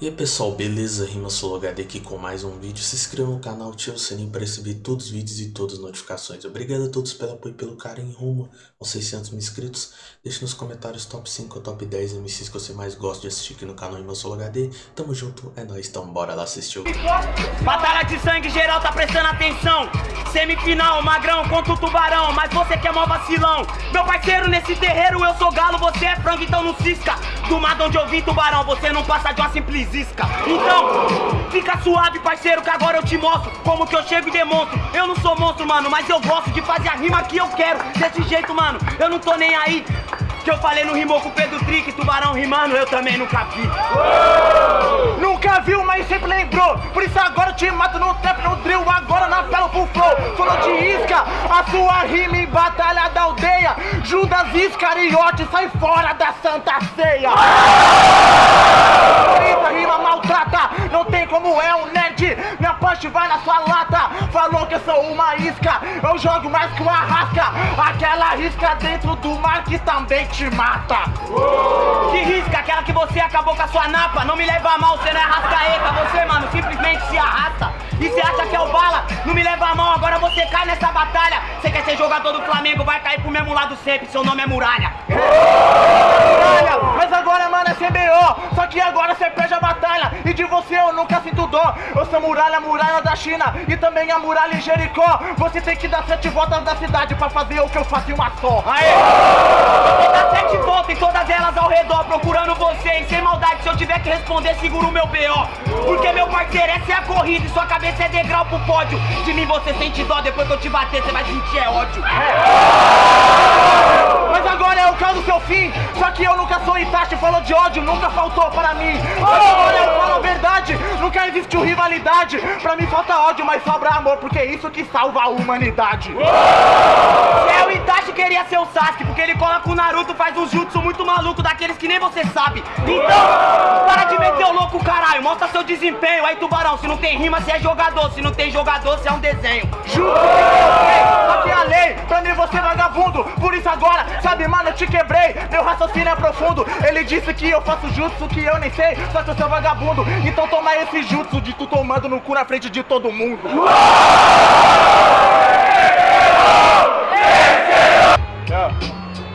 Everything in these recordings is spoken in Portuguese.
E aí pessoal, beleza? Rima HD aqui com mais um vídeo. Se inscreva no canal, ative o sininho para receber todos os vídeos e todas as notificações. Obrigado a todos pelo apoio e pelo carinho rumo aos 600 mil inscritos. Deixe nos comentários top 5 ou top 10 MCs que você mais gosta de assistir aqui no canal Rima HD. Tamo junto, é nóis, então bora lá assistir o. Batalha de sangue geral, tá prestando atenção. Semifinal, magrão contra o tubarão, mas você que é mó vacilão. Meu parceiro, nesse terreiro eu sou galo, você é frango, então não cisca. Do mar onde eu vim, tubarão, você não passa de uma simples isca. Então, fica suave, parceiro, que agora eu te mostro como que eu chego e demonstro. Eu não sou monstro, mano, mas eu gosto de fazer a rima que eu quero. Desse jeito, mano, eu não tô nem aí. Que eu falei no rimou com o Pedro Trick, tubarão rimando, eu também nunca vi. Nunca viu, mas sempre lembrou. Por isso agora eu te mato no trap, no drill, agora na pelo full flow. Falou de isca, a sua rima em batalha da aldeia. Judas Iscariote, sai fora da Santa Ceia. Não tem como é um nerd. Minha punch vai na sua lata. Falou que eu sou uma isca, eu jogo mais que uma rasca. Aquela risca dentro do mar que também te mata. Que que você acabou com a sua napa. Não me leva a mal, você não é rascaeta. Você, mano, simplesmente se arrasta. E você acha que é o bala? Não me leva a mão, agora você cai nessa batalha. Você quer ser jogador do Flamengo, vai cair pro mesmo lado sempre. Seu nome é Muralha. Muralha, mas agora, mano, é CBO. Só que agora você perde a batalha. E de você eu nunca sinto dó. Eu sou muralha, muralha da China. E também a muralha em Jericó. Você tem que dar sete voltas da cidade pra fazer o que eu faço em uma só. Aê! Vou dar sete voltas em todas elas ao redor, procurando você. Sem maldade, se eu tiver que responder, seguro o meu B.O. Porque, meu parceiro, essa é a corrida e sua cabeça é degrau pro pódio. De mim você sente dó, depois que eu te bater, você vai sentir é ódio. Mas agora é o caso do seu fim. Só que eu nunca sou Itachi, falou de ódio, nunca faltou para mim. Mas agora eu falo a verdade, existiu rivalidade. Pra mim falta ódio, mas sobra amor, porque é isso que salva a humanidade. É, o Itachi queria ser o Sasuke, porque ele cola com o Naruto, faz um jutsu muito maluco, daqueles que nem você sabe. Então, para de meter o louco, caralho, mostra seu desempenho. Aí, tubarão, se não tem rima, você é jogador, se não tem jogador, você é um desenho. Juro que aqui a lei, pra mim você é vagabundo. Por isso agora, sabe, mano, eu te quebrei. Meu raciocínio é profundo. Ele disse que eu faço jutsu que eu nem sei, só que eu sou vagabundo. Então toma esse jutsu de tu tomando no cu na frente de todo mundo.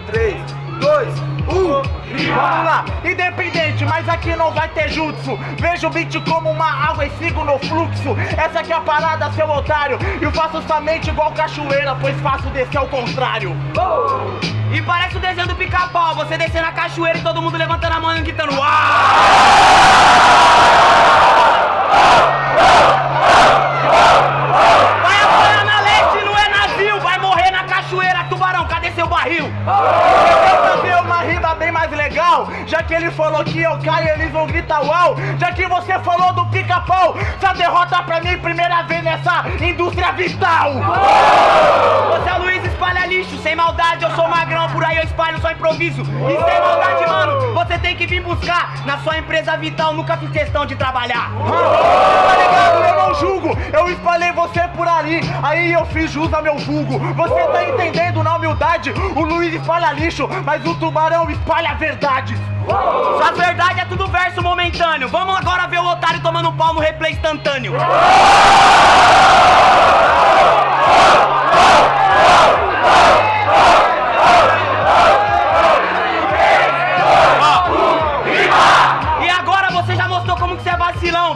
Três, dois, um. Vamos lá, independente, mas aqui não vai ter jutsu. Vejo o beat como uma água e sigo no fluxo. Essa aqui é a parada, seu otário. E eu faço somente igual cachoeira, pois faço descer ao contrário. E parece o desenho do pica-pau, você descendo a cachoeira e todo mundo levantando a mão e gritando Uau! Barril? Eu vou fazer uma rima bem mais legal. Já que ele falou que eu caio, eles vão gritar uau. Já que você falou do pica-pau, essa derrota pra mim primeira vez nessa indústria vital. Você é Luiz espalha lixo, sem maldade, eu sou magrão, por aí eu espalho só improviso. E sem maldade, mano, você tem que vir buscar. Na sua empresa vital, nunca fiz questão de trabalhar. Tá ligado? Eu não julgo, eu espalhei você por ali, aí eu fiz jus ao meu vulgo. Você tá entendendo humildade? O Luiz espalha lixo, mas o tubarão espalha verdades. Sua verdade é tudo verso momentâneo. Vamos agora ver o otário tomando pau no replay instantâneo. E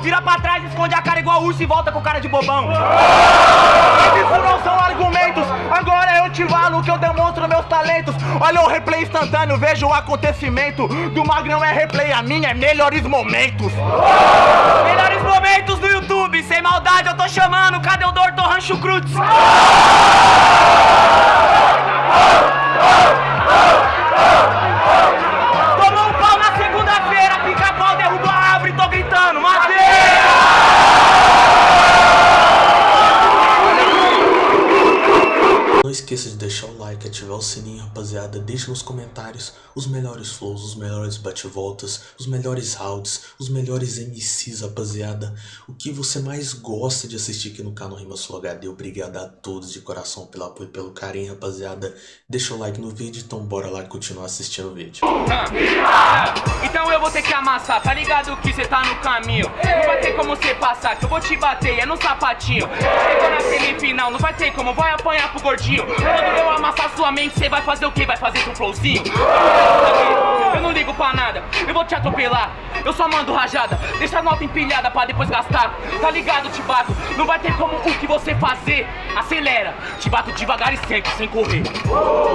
Vira pra trás, esconde a cara igual urso e volta com cara de bobão. Isso não são argumentos, agora eu te falo que eu demonstro meus talentos. Olha o replay instantâneo, veja o acontecimento. Do Magrão é replay, a minha é melhores momentos. Melhores momentos do YouTube, sem maldade eu tô chamando. Cadê o Dr. Rancho Cruz? Tomou um Deixa nos comentários os melhores flows, os melhores bate-voltas, os melhores rounds, os melhores MCs, rapaziada. O que você mais gosta de assistir aqui no canal Rima Sul HD. Obrigado a todos de coração pelo apoio e pelo carinho, rapaziada. Deixa o like no vídeo, então bora lá continuar assistindo o vídeo. Então eu vou ter que amassar, tá ligado que cê tá no caminho Não vai ter como cê passar, que eu vou te bater, é no sapatinho Chegou na semifinal, não vai ter como, vai apanhar pro gordinho Quando eu amassar sua mente, cê vai fazer o quê? Vai fazer seu flowzinho? Eu não ligo pra nada, eu vou te atropelar. Eu só mando rajada, deixa a nota empilhada pra depois gastar. Tá ligado, te bato, não vai ter como o que você fazer. Acelera, te bato devagar e sempre, sem correr.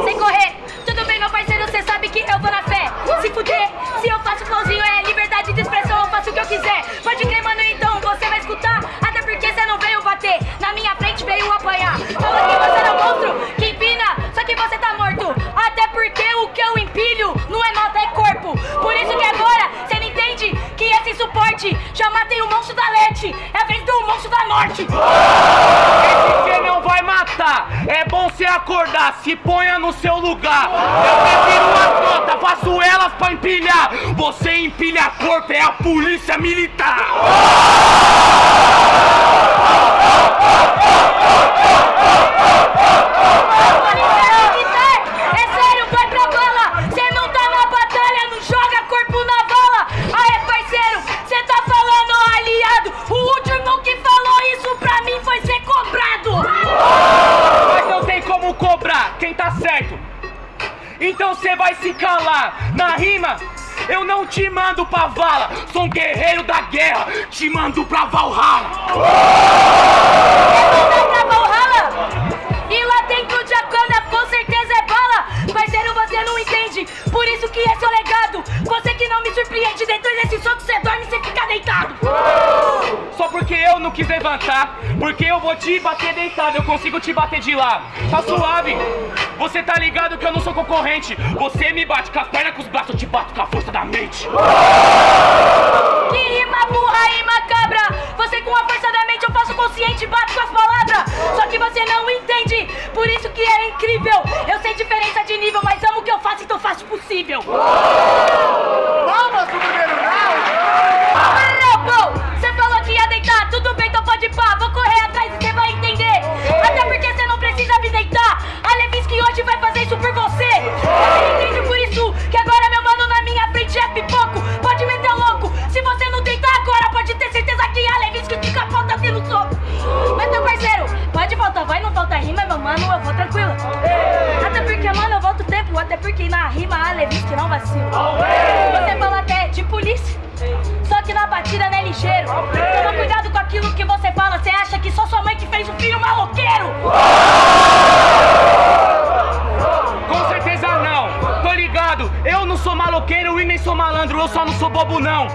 Sem correr, tudo bem meu parceiro, cê sabe que eu vou na fé. Se fuder, se eu faço flowzinho é liberdade de expressão, eu faço o que eu quiser. Pode crer, mano, então você vai escutar. Até porque cê não veio bater, na minha frente veio apanhar. Fala que você não é monstro, que empina, só que você matei o monstro da Leste, é a vez do monstro da Norte Esse cê não vai matar, é bom cê acordar, se ponha no seu lugar. Eu prefiro uma nota, faço elas pra empilhar. Você empilha corpo, é a polícia militar Rima, eu não te mando pra vala. Sou um guerreiro da guerra, te mando pra Valhalla. Vai pra Valhalla? E lá dentro de Akana com certeza é bala. Parceiro, você não entende Por isso que é seu legado. Você que não me surpreende Dentro desse soco cê dorme e cê fica deitado porque eu não quis levantar, porque eu vou te bater deitado, eu consigo te bater de lá. Tá suave. Você tá ligado que eu não sou concorrente. Você me bate com as pernas, com os braços, eu te bato com a força da mente. Que rima burra e macabra Você com a força da mente eu faço consciente Bato com as palavras Só que você não entende Por isso que é incrível Eu sei diferença de nível Mas amo o que eu faço então faço o possível Palmas pro primeiro round! Não vacila Você fala até de polícia só que na batida não é ligeiro Toma cuidado com aquilo que você fala Você acha que só sua mãe que fez o filho maloqueiro Com certeza não, tô ligado. Eu não sou maloqueiro e nem sou malandro, eu só não sou bobo não.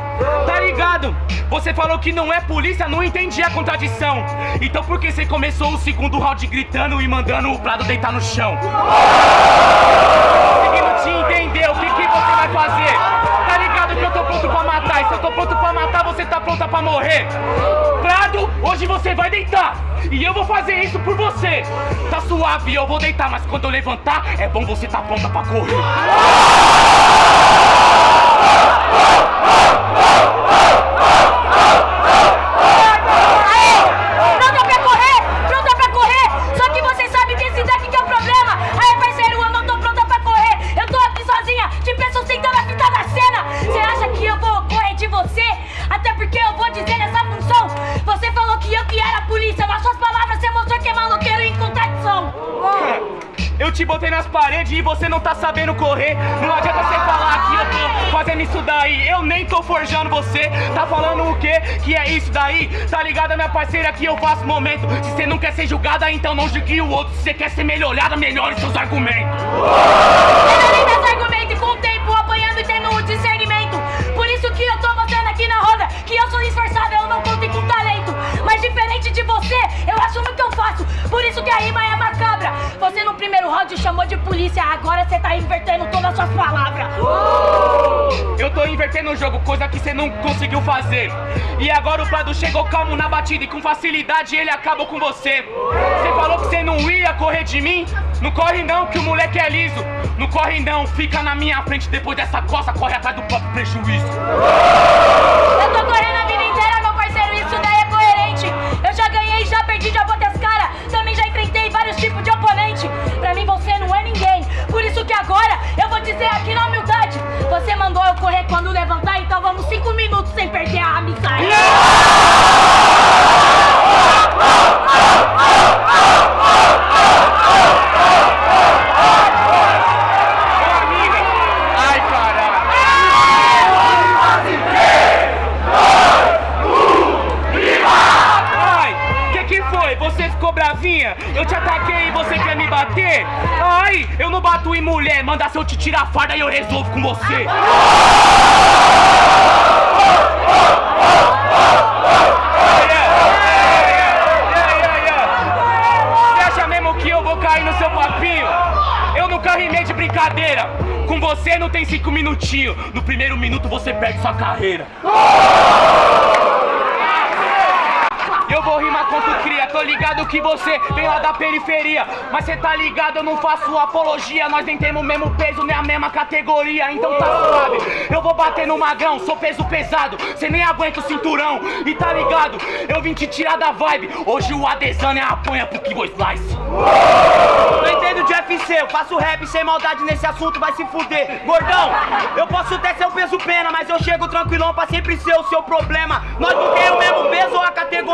Tá ligado? Você falou que não é polícia, não entendi a contradição. Então por que você começou o segundo round gritando e mandando o Prado deitar no chão? Conseguindo te entender tô pronto pra matar, você tá pronta pra morrer. Prado, hoje você vai deitar. E eu vou fazer isso por você. Tá suave, eu vou deitar, mas quando eu levantar, é bom você tá pronta pra correr. Eu te botei nas paredes e você não tá sabendo correr. Não adianta você falar que eu tô fazendo isso daí. Eu nem tô forjando você. Tá falando o quê? Que é isso daí? Tá ligado, minha parceira, que eu faço momento. Se você não quer ser julgada, então não julgue o outro. Se você quer ser melhorada, melhore seus argumentos. Melhorei meus argumentos com o tempo apanhando e tendo o discernimento. Por isso que eu tô mostrando aqui na roda que eu sou esforçado, eu não conto com talento. Mas diferente de você, eu assumo o que eu faço. Por isso que a rima é macabra. Você no primeiro round chamou de polícia, agora você tá invertendo todas as suas palavras. Eu tô invertendo o jogo, coisa que você não conseguiu fazer. E agora o Prado chegou calmo na batida e com facilidade ele acabou com você. Você falou que você não ia correr de mim? Não corre não, que o moleque é liso. Não corre não, fica na minha frente depois dessa coça, corre atrás do próprio prejuízo. Eu tô correndo a vida dizer aqui na humildade. Você mandou eu correr quando levantar, então vamos cinco minutos sem perder a amizade. Ô te tirar a farda e eu resolvo com você. Você acha mesmo que eu vou cair no seu papinho? Eu nunca rimei de brincadeira. Com você não tem cinco minutinhos. No primeiro minuto você perde sua carreira. Eu vou rimar contra o cria, tô ligado que você vem lá da periferia. Mas cê tá ligado, eu não faço apologia. Nós nem temos o mesmo peso, nem a mesma categoria. Então tá suave, eu vou bater no magrão Sou peso pesado, cê nem aguenta o cinturão. E tá ligado, eu vim te tirar da vibe. Hoje o Adesanya apanha pro Kibo Slice Não entendo de UFC, eu faço rap sem maldade nesse assunto, vai se fuder. Gordão, eu posso até ser o peso pena, mas eu chego tranquilão pra sempre ser o seu problema. Nós não temos o mesmo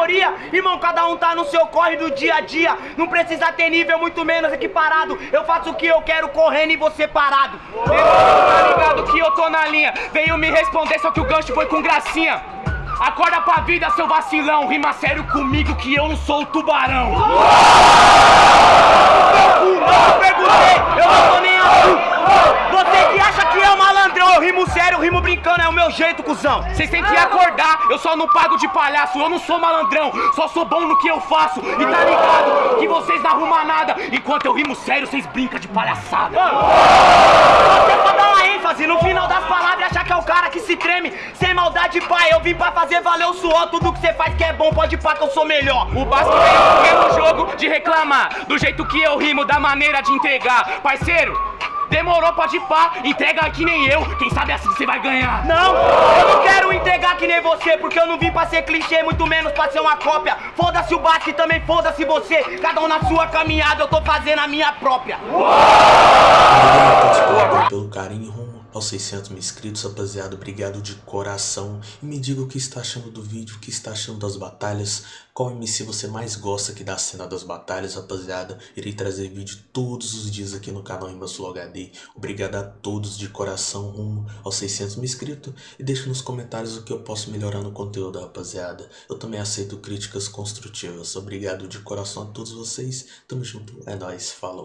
categoria, irmão, cada um tá no seu corre do dia a dia. Não precisa ter nível, muito menos equiparado. Eu faço o que eu quero correndo e você parado. Tá ligado que eu tô na linha Veio me responder, só que o gancho foi com gracinha Acorda pra vida, seu vacilão Rima sério comigo que eu não sou o tubarão Não perguntei, eu não tô nem aí. Você que acha que é o malandrão, eu rimo sério, eu rimo brincando, é o meu jeito, cuzão. Vocês têm que acordar, eu só não pago de palhaço Eu não sou malandrão, só sou bom no que eu faço E tá ligado que vocês não arrumam nada Enquanto eu rimo sério, vocês brincam de palhaçada Você pode dar uma ênfase no final das palavras e achar que é o cara que se treme. Sem maldade, pai, eu vim pra fazer valer o suor. Tudo que você faz que é bom, pode pá que eu sou melhor. O Basco veio no jogo de reclamar Do jeito que eu rimo, da maneira de entregar Parceiro, demorou, pode pá Entrega que nem eu, quem sabe assim você vai ganhar Não, eu não quero entregar que nem você, porque eu não vim pra ser clichê, muito menos pra ser uma cópia. Foda-se o Basque e também foda-se você. Cada um na sua caminhada, eu tô fazendo a minha própria. Obrigado pelo carinho rumo aos 600 mil inscritos, rapaziada. Obrigado de coração. E me diga o que está achando do vídeo, o que está achando das batalhas. Qual MC você mais gosta aqui da cena das batalhas, rapaziada. Irei trazer vídeo todos os dias aqui no canal Rimaslo HD. Obrigado a todos de coração rumo aos 600 mil inscritos. E deixe nos comentários o que eu posso melhorar no conteúdo, rapaziada. Eu também aceito críticas construtivas. Obrigado de coração a todos vocês. Tamo junto. É nóis. Falou.